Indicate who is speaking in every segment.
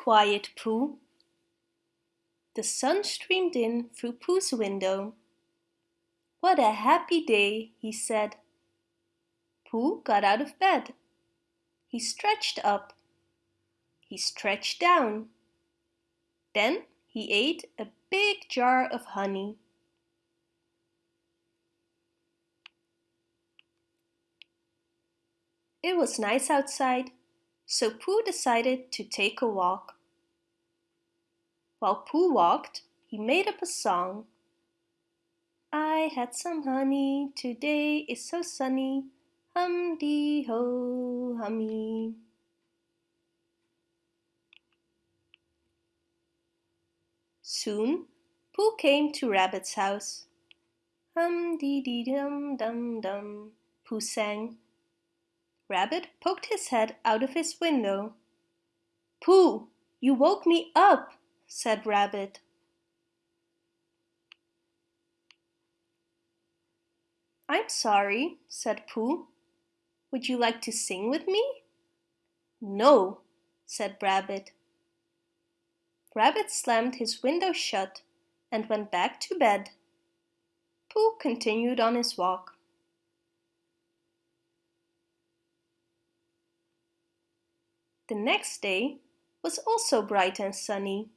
Speaker 1: quiet, Pooh. The sun streamed in through Pooh's window. What a happy day, he said. Pooh got out of bed. He stretched up. He stretched down. Then he ate a big jar of honey. It was nice outside, so Pooh decided to take a walk. While Pooh walked, he made up a song. I had some honey, today is so sunny, hum-dee-ho, hummy. Soon, Pooh came to Rabbit's house. Hum-dee-dee-dum-dum-dum, Pooh sang. Rabbit poked his head out of his window. Pooh, you woke me up, said Rabbit. I'm sorry, said Pooh. Would you like to sing with me? No, said Rabbit. Rabbit slammed his window shut and went back to bed. Pooh continued on his walk. The next day was also bright and sunny.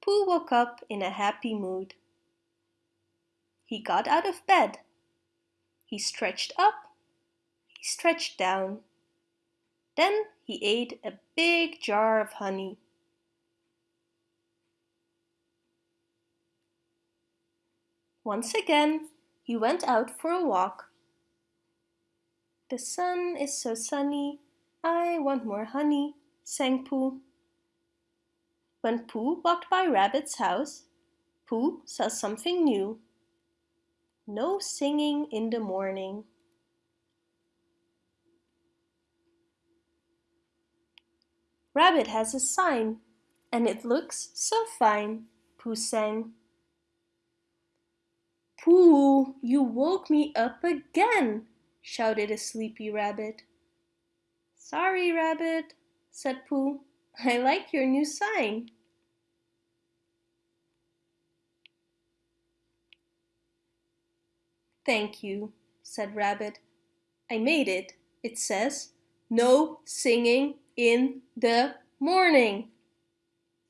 Speaker 1: Pooh woke up in a happy mood. He got out of bed. He stretched up. He stretched down. Then he ate a big jar of honey. Once again, he went out for a walk. The sun is so sunny, I want more honey, sang Pooh. When Pooh walked by Rabbit's house, Pooh saw something new. No singing in the morning. Rabbit has a sign, and it looks so fine, Pooh sang. Pooh, you woke me up again, shouted a sleepy rabbit. Sorry, Rabbit, said Pooh. I like your new sign. Thank you, said Rabbit. I made it. It says, no singing in the morning.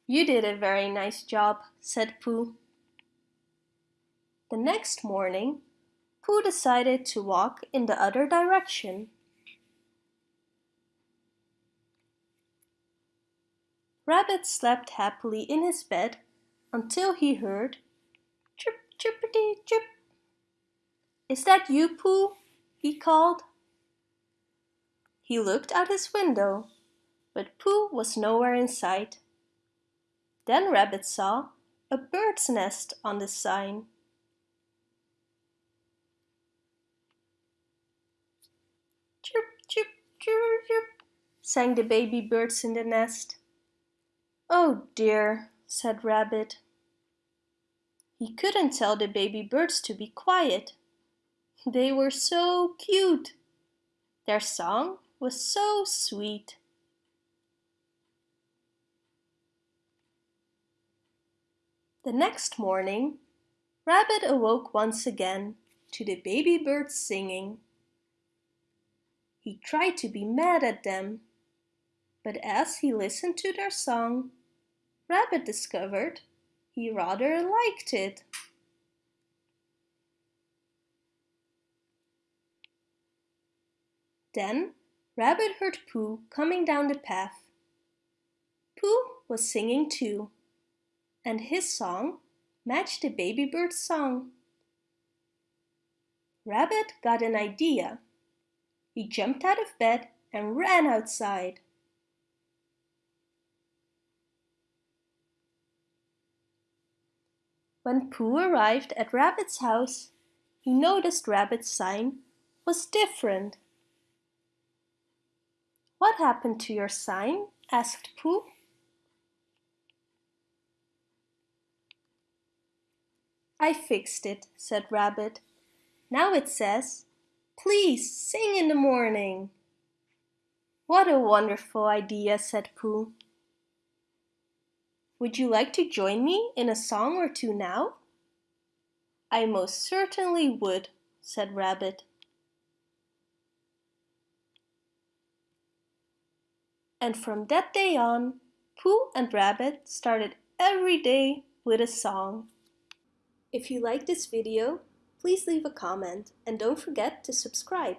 Speaker 1: You did a very nice job, said Pooh. The next morning, Pooh decided to walk in the other direction. Rabbit slept happily in his bed until he heard chirp chirpity chirp. Is that you, Pooh? he called. He looked out his window, but Pooh was nowhere in sight. Then Rabbit saw a bird's nest on the sign. Chirp, chirp, chirp, chirp, sang the baby birds in the nest. Oh dear, said Rabbit. He couldn't tell the baby birds to be quiet. They were so cute. Their song was so sweet. The next morning, Rabbit awoke once again to the baby birds singing. He tried to be mad at them, but as he listened to their song, Rabbit discovered he rather liked it. Then Rabbit heard Pooh coming down the path. Pooh was singing too, and his song matched the baby bird's song. Rabbit got an idea. He jumped out of bed and ran outside. When Pooh arrived at Rabbit's house, he noticed Rabbit's sign was different. What happened to your sign? asked Pooh. I fixed it, said Rabbit. Now it says, please sing in the morning. What a wonderful idea, said Pooh. Would you like to join me in a song or two now? I most certainly would, said Rabbit. And from that day on, Pooh and Rabbit started every day with a song. If you like this video, please leave a comment and don't forget to subscribe.